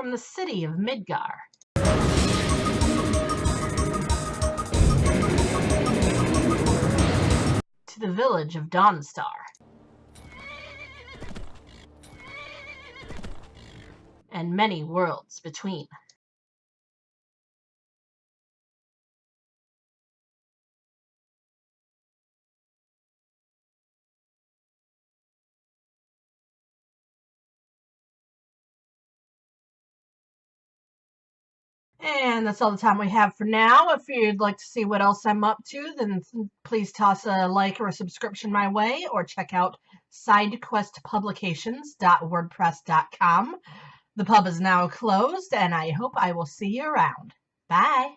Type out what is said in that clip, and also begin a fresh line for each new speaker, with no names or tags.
from the city of Midgar. To the village of Dawnstar. And many worlds between. And that's all the time we have for now. If you'd like to see what else I'm up to, then please toss a like or a subscription my way, or check out sidequestpublications.wordpress.com. The pub is now closed, and I hope I will see you around. Bye.